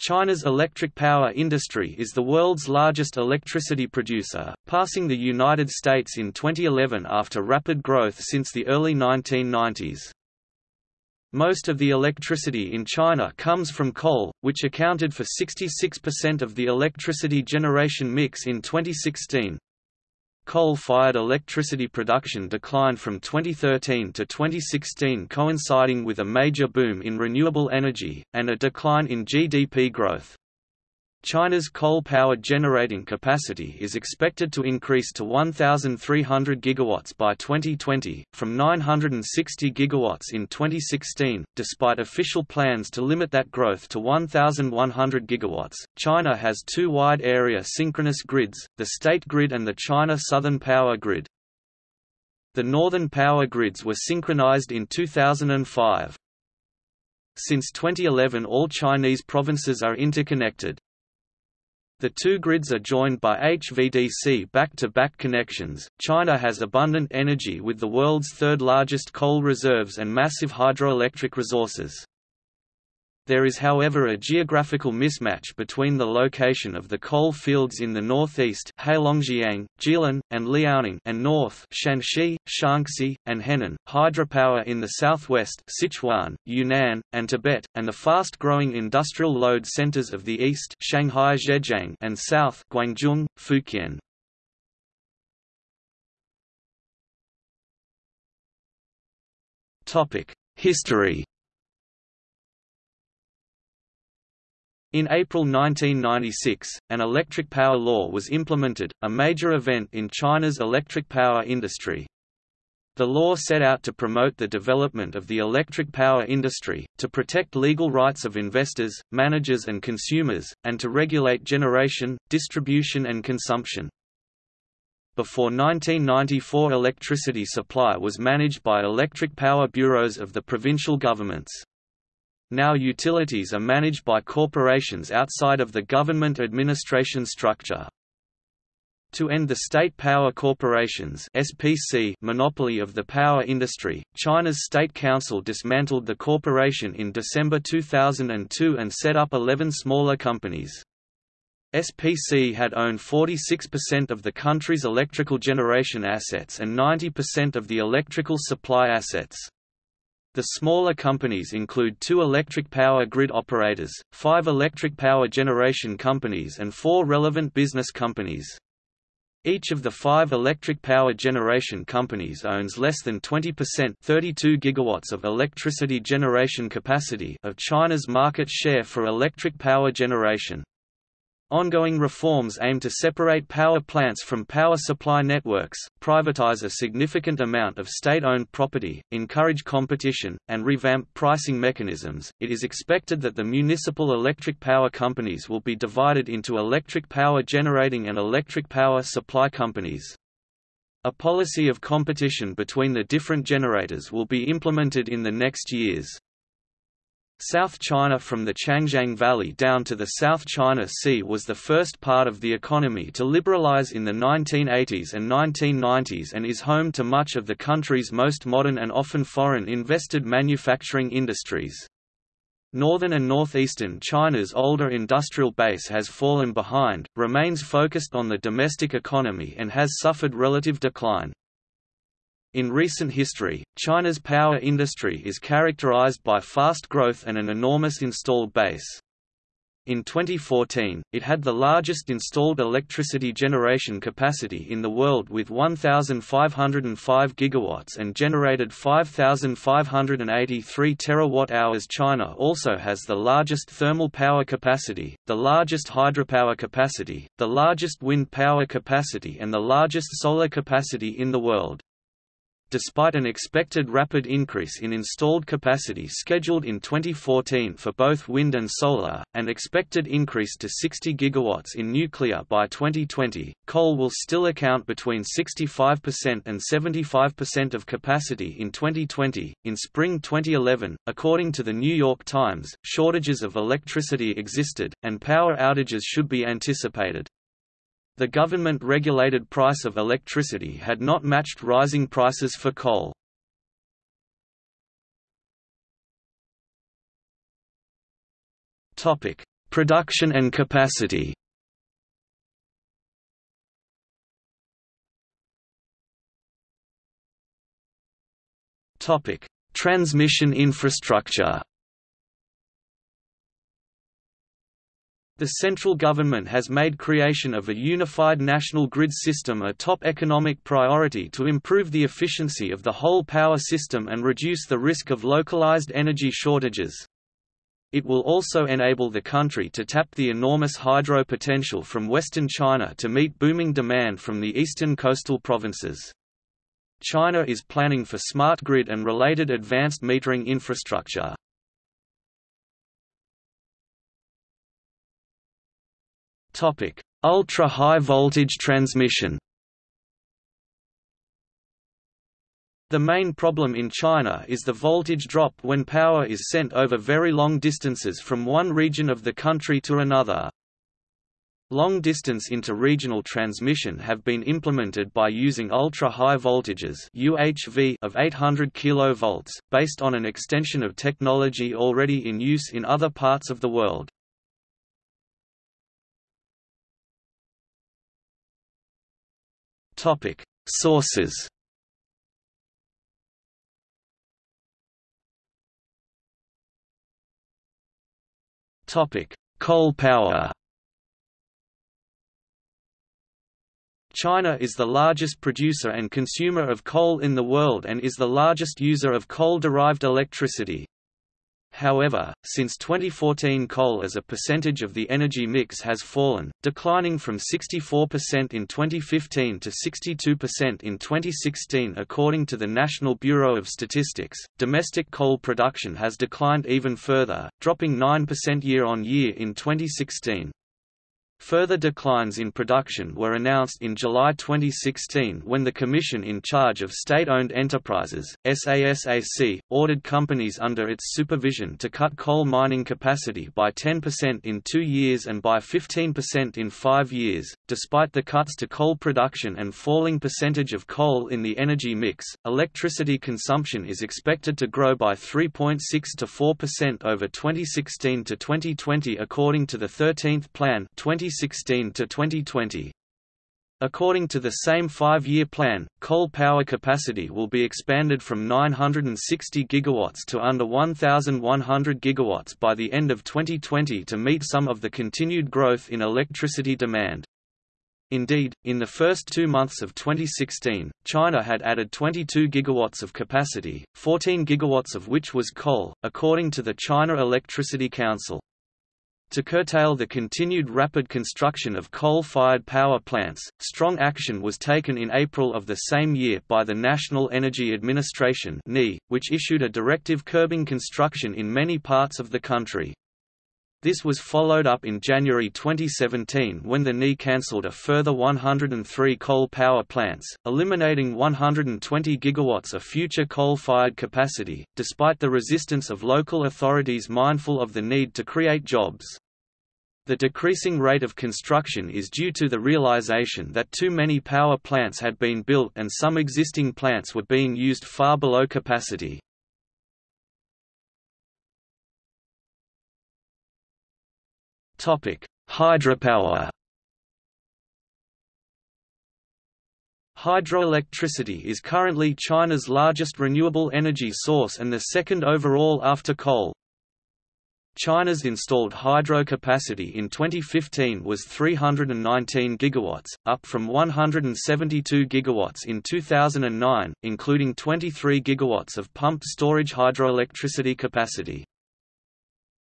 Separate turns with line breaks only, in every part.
China's electric power industry is the world's largest electricity producer, passing the United States in 2011 after rapid growth since the early 1990s. Most of the electricity in China comes from coal, which accounted for 66% of the electricity generation mix in 2016. Coal-fired electricity production declined from 2013 to 2016 coinciding with a major boom in renewable energy, and a decline in GDP growth. China's coal-powered generating capacity is expected to increase to 1,300 gigawatts by 2020, from 960 gigawatts in 2016. Despite official plans to limit that growth to 1,100 gigawatts, China has two wide-area synchronous grids, the State Grid and the China Southern Power Grid. The northern power grids were synchronized in 2005. Since 2011 all Chinese provinces are interconnected. The two grids are joined by HVDC back-to-back -back connections. China has abundant energy with the world's third largest coal reserves and massive hydroelectric resources. There is however a geographical mismatch between the location of the coal fields in the northeast Heilongjiang, Jilin, and Liaoning and north Shanxi, Shaanxi, and Henan, hydropower in the southwest Sichuan, Yunnan, and Tibet, and the fast-growing industrial load centers of the east Shanghai Zhejiang and south Guangzhou, Fujian. History In April 1996, an electric power law was implemented, a major event in China's electric power industry. The law set out to promote the development of the electric power industry, to protect legal rights of investors, managers and consumers, and to regulate generation, distribution and consumption. Before 1994 electricity supply was managed by electric power bureaus of the provincial governments. Now utilities are managed by corporations outside of the government administration structure. To end the State Power Corporation's SPC monopoly of the power industry, China's State Council dismantled the corporation in December 2002 and set up 11 smaller companies. SPC had owned 46% of the country's electrical generation assets and 90% of the electrical supply assets. The smaller companies include two electric power grid operators, five electric power generation companies and four relevant business companies. Each of the five electric power generation companies owns less than 20% 32 gigawatts of electricity generation capacity of China's market share for electric power generation. Ongoing reforms aim to separate power plants from power supply networks, privatize a significant amount of state-owned property, encourage competition, and revamp pricing mechanisms. It is expected that the municipal electric power companies will be divided into electric power generating and electric power supply companies. A policy of competition between the different generators will be implemented in the next years. South China from the Changjiang Valley down to the South China Sea was the first part of the economy to liberalize in the 1980s and 1990s and is home to much of the country's most modern and often foreign-invested manufacturing industries. Northern and northeastern China's older industrial base has fallen behind, remains focused on the domestic economy and has suffered relative decline. In recent history, China's power industry is characterized by fast growth and an enormous installed base. In 2014, it had the largest installed electricity generation capacity in the world with 1,505 gigawatts and generated 5,583 terawatt-hours. China also has the largest thermal power capacity, the largest hydropower capacity, the largest wind power capacity and the largest solar capacity in the world despite an expected rapid increase in installed capacity scheduled in 2014 for both wind and solar, and expected increase to 60 gigawatts in nuclear by 2020, coal will still account between 65% and 75% of capacity in 2020. In spring 2011, according to the New York Times, shortages of electricity existed, and power outages should be anticipated. The government-regulated price of electricity had not matched rising prices for coal. Production and capacity Transmission infrastructure. The central government has made creation of a unified national grid system a top economic priority to improve the efficiency of the whole power system and reduce the risk of localized energy shortages. It will also enable the country to tap the enormous hydro potential from western China to meet booming demand from the eastern coastal provinces. China is planning for smart grid and related advanced metering infrastructure. Topic: Ultra-high voltage transmission. The main problem in China is the voltage drop when power is sent over very long distances from one region of the country to another. Long-distance inter-regional transmission have been implemented by using ultra-high voltages UHV of 800 kV, based on an extension of technology already in use in other parts of the world. Sources. Topic: Coal power. China is the largest producer and consumer of coal in the world and is the largest user of coal-derived electricity. However, since 2014 coal as a percentage of the energy mix has fallen, declining from 64% in 2015 to 62% in 2016 according to the National Bureau of Statistics. Domestic coal production has declined even further, dropping 9% year-on-year in 2016. Further declines in production were announced in July 2016 when the Commission in charge of state-owned enterprises, SASAC, ordered companies under its supervision to cut coal mining capacity by 10% in two years and by 15% in five years. Despite the cuts to coal production and falling percentage of coal in the energy mix, electricity consumption is expected to grow by 3.6 to 4% over 2016 to 2020 according to the 13th Plan 20 2016 to 2020. According to the same five-year plan, coal power capacity will be expanded from 960 GW to under 1,100 GW by the end of 2020 to meet some of the continued growth in electricity demand. Indeed, in the first two months of 2016, China had added 22 gigawatts of capacity, 14 gigawatts of which was coal, according to the China Electricity Council. To curtail the continued rapid construction of coal-fired power plants, strong action was taken in April of the same year by the National Energy Administration which issued a directive curbing construction in many parts of the country. This was followed up in January 2017 when the NE cancelled a further 103 coal power plants, eliminating 120 gigawatts of future coal-fired capacity, despite the resistance of local authorities mindful of the need to create jobs. The decreasing rate of construction is due to the realization that too many power plants had been built and some existing plants were being used far below capacity. Topic: Hydropower. Hydroelectricity is currently China's largest renewable energy source and the second overall after coal. China's installed hydro capacity in 2015 was 319 gigawatts, up from 172 gigawatts in 2009, including 23 gigawatts of pumped storage hydroelectricity capacity.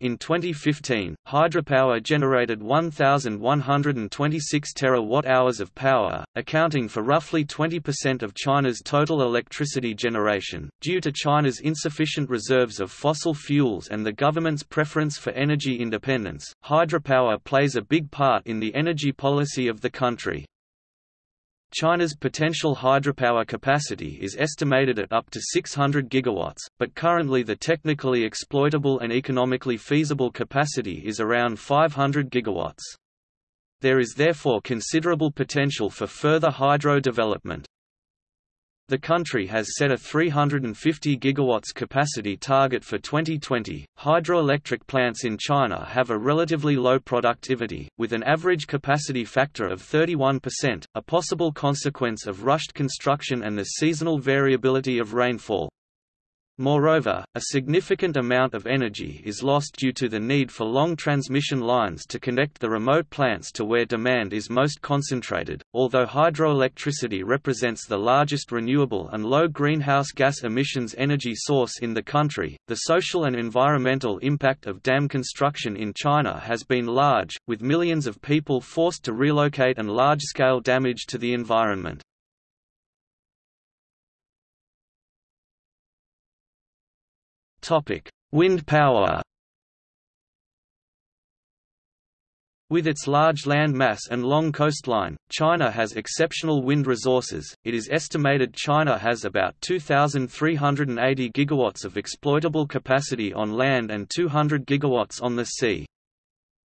In 2015, hydropower generated 1,126 terawatt-hours of power, accounting for roughly 20% of China's total electricity generation. Due to China's insufficient reserves of fossil fuels and the government's preference for energy independence, hydropower plays a big part in the energy policy of the country. China's potential hydropower capacity is estimated at up to 600 gigawatts, but currently the technically exploitable and economically feasible capacity is around 500 gigawatts. There is therefore considerable potential for further hydro development. The country has set a 350 gigawatts capacity target for 2020. Hydroelectric plants in China have a relatively low productivity, with an average capacity factor of 31%, a possible consequence of rushed construction and the seasonal variability of rainfall. Moreover, a significant amount of energy is lost due to the need for long transmission lines to connect the remote plants to where demand is most concentrated. Although hydroelectricity represents the largest renewable and low greenhouse gas emissions energy source in the country, the social and environmental impact of dam construction in China has been large, with millions of people forced to relocate and large scale damage to the environment. Wind power. With its large land mass and long coastline, China has exceptional wind resources. It is estimated China has about 2380 gigawatts of exploitable capacity on land and 200 gigawatts on the sea.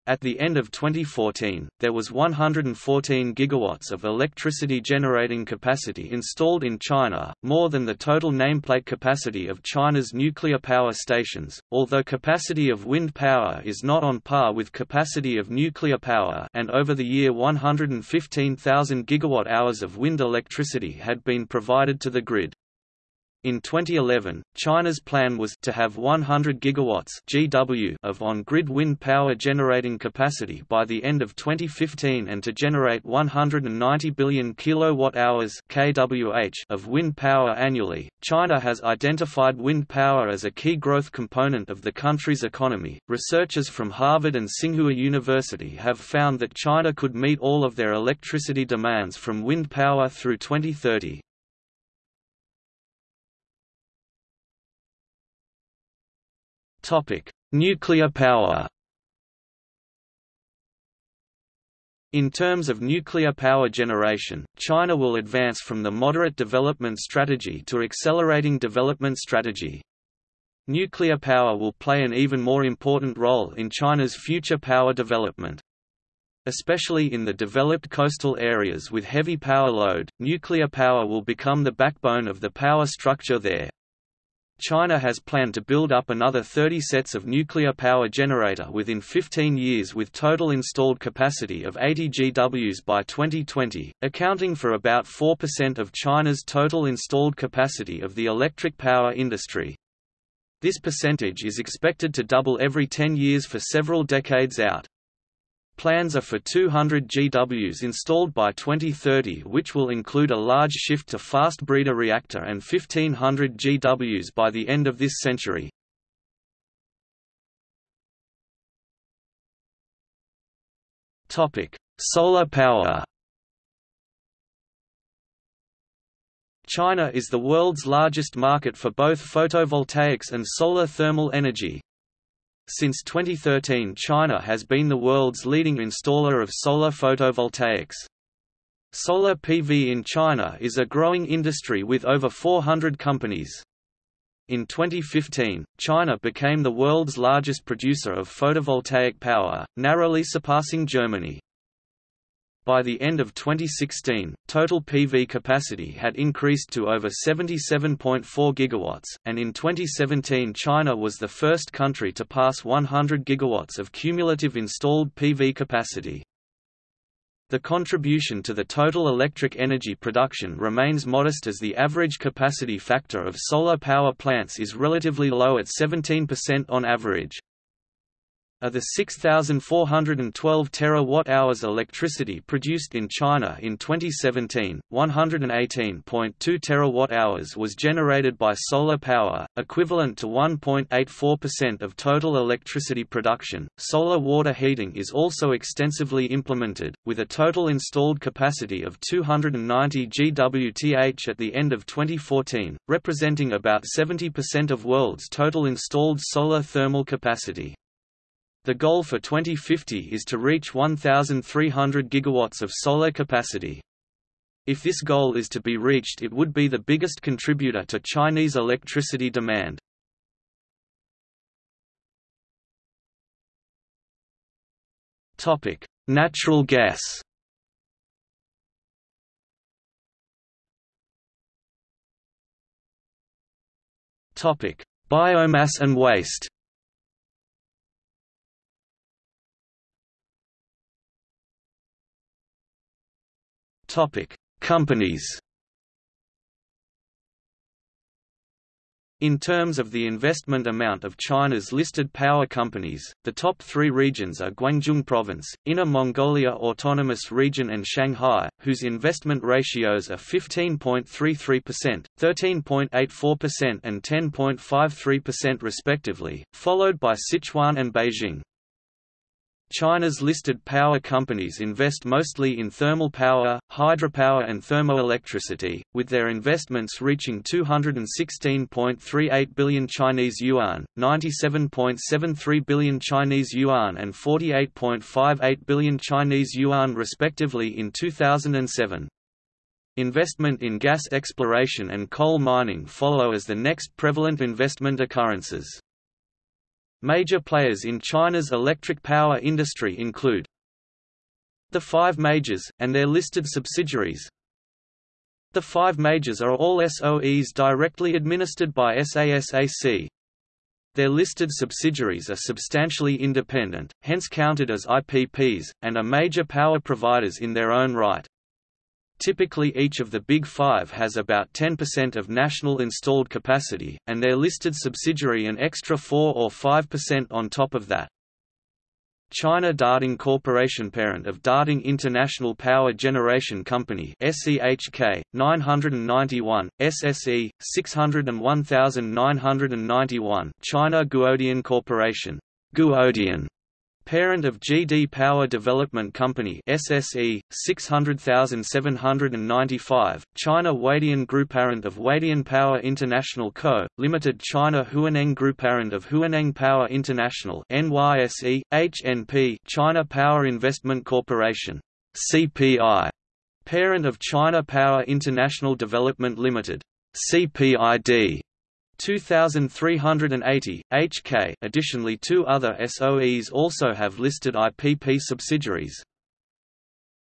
At the end of 2014, there was 114 gigawatts of electricity generating capacity installed in China, more than the total nameplate capacity of China's nuclear power stations. Although capacity of wind power is not on par with capacity of nuclear power, and over the year 115,000 gigawatt hours of wind electricity had been provided to the grid. In 2011, China's plan was to have 100 gigawatts (GW) of on-grid wind power generating capacity by the end of 2015 and to generate 190 billion kilowatt-hours (kWh) of wind power annually. China has identified wind power as a key growth component of the country's economy. Researchers from Harvard and Tsinghua University have found that China could meet all of their electricity demands from wind power through 2030. Topic: Nuclear power. In terms of nuclear power generation, China will advance from the moderate development strategy to accelerating development strategy. Nuclear power will play an even more important role in China's future power development. Especially in the developed coastal areas with heavy power load, nuclear power will become the backbone of the power structure there. China has planned to build up another 30 sets of nuclear power generator within 15 years with total installed capacity of 80 GWs by 2020, accounting for about 4% of China's total installed capacity of the electric power industry. This percentage is expected to double every 10 years for several decades out. Plans are for 200 GWs installed by 2030 which will include a large shift to fast breeder reactor and 1500 GWs by the end of this century. Solar power China is the world's largest market for both photovoltaics and solar thermal energy, since 2013 China has been the world's leading installer of solar photovoltaics. Solar PV in China is a growing industry with over 400 companies. In 2015, China became the world's largest producer of photovoltaic power, narrowly surpassing Germany. By the end of 2016, total PV capacity had increased to over 77.4 gigawatts, and in 2017 China was the first country to pass 100 gigawatts of cumulative installed PV capacity. The contribution to the total electric energy production remains modest as the average capacity factor of solar power plants is relatively low at 17% on average. Of the 6,412 terawatt-hours electricity produced in China in 2017, 118.2 terawatt-hours was generated by solar power, equivalent to 1.84% of total electricity production. Solar water heating is also extensively implemented, with a total installed capacity of 290 GWth at the end of 2014, representing about 70% of world's total installed solar thermal capacity. The goal for 2050 is to reach 1,300 gigawatts of solar capacity. If this goal is to be reached it would be the biggest contributor to Chinese electricity demand. Natural gas Biomass and waste. Topic: Companies. In terms of the investment amount of China's listed power companies, the top three regions are Guangdong Province, Inner Mongolia Autonomous Region and Shanghai, whose investment ratios are 15.33%, 13.84% and 10.53% respectively, followed by Sichuan and Beijing. China's listed power companies invest mostly in thermal power, hydropower and thermoelectricity, with their investments reaching 216.38 billion Chinese yuan, 97.73 billion Chinese yuan and 48.58 billion Chinese yuan respectively in 2007. Investment in gas exploration and coal mining follow as the next prevalent investment occurrences. Major players in China's electric power industry include the five majors, and their listed subsidiaries. The five majors are all SOEs directly administered by SASAC. Their listed subsidiaries are substantially independent, hence counted as IPPs, and are major power providers in their own right. Typically each of the Big Five has about 10% of national installed capacity, and their listed subsidiary an extra 4 or 5% on top of that. China Datang Corporation parent of Datang International Power Generation Company SEHK 991 SSE 601991 China Guodian Corporation Guodian Parent of GD Power Development Company SSE 600795 China Huadian Group Parent of Huadian Power International Co. Limited China Huaneng Group Parent of Huaneng Power International NYSE HNP China Power Investment Corporation CPI Parent of China Power International Development Limited CPID 2380, HK additionally two other SOEs also have listed IPP subsidiaries.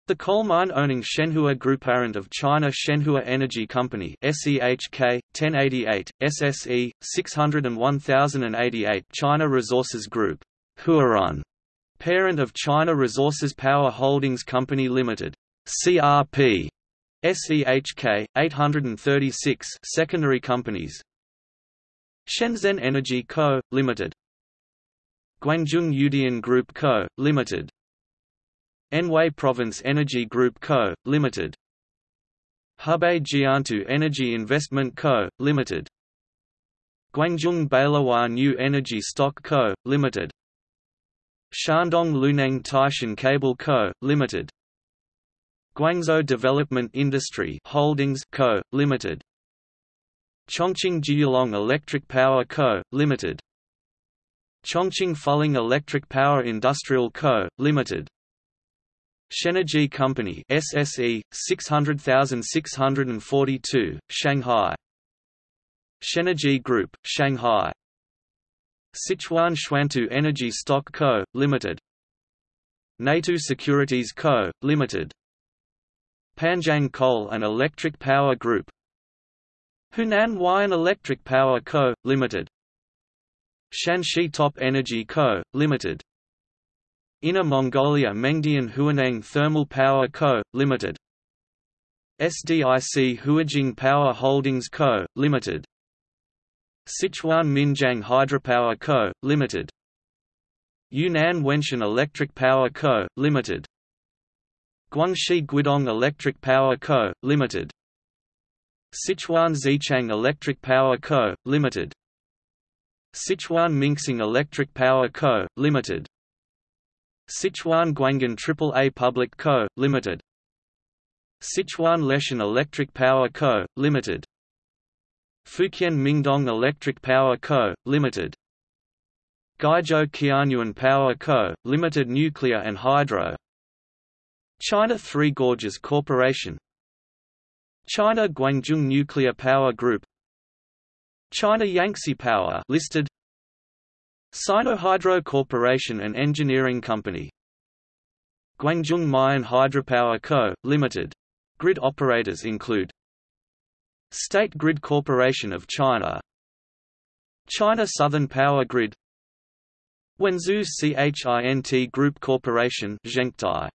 The coal mine owning Shenhua Group parent of China Shenhua Energy Company SEHK 1088 SSE 601088 China Resources Group Huarun parent of China Resources Power Holdings Company Limited CRP SEHK 836 secondary companies Shenzhen Energy Co., Ltd. Guangzhou Yudian Group Co., Ltd. Anhui Province Energy Group Co., Ltd. Hebei Jiantou Energy Investment Co., Ltd. Guangzhou Baolihua New Energy Stock Co., Ltd. Shandong Luneng Taishan Cable Co., Ltd. Guangzhou Development Industry Holdings Co., Ltd. Chongqing Jiulong Electric Power Co., Ltd. Chongqing Fuling Electric Power Industrial Co., Ltd. Shenergy Company SSE 600642 Shanghai Shenergy Group Shanghai Sichuan Xuantu Energy Stock Co Limited Neitu Securities Co Limited Panjiang Coal and Electric Power Group Hunan Huayin Electric Power Co., Ltd. Shanxi Top Energy Co., Ltd. Inner Mongolia Mengdian Huaneng Thermal Power Co., Ltd. SDIC Huajing Power Holdings Co., Ltd. Sichuan Minjiang Hydropower Co., Ltd. Yunnan Wenshan Electric Power Co., Ltd. Guangxi Guidong Electric Power Co., Ltd. Sichuan Xichang Electric Power Co., Ltd. Sichuan Minxing Electric Power Co., Ltd. Sichuan Guanghan AAA Public Co., Ltd. Sichuan Leshan Electric Power Co., Ltd. Fujian Mingdong Electric Power Co., Ltd. Guizhou Qianyuan Power Co., Ltd. Nuclear and Hydro China Three Gorges Corporation China Guangzhou Nuclear Power Group China Yangtze Power listed Sinohydro Corporation and Engineering Company Guangzhou Mayan Hydropower Co., Ltd. Grid operators include State Grid Corporation of China China Southern Power Grid Wenzhou CHINT Group Corporation Zhengtai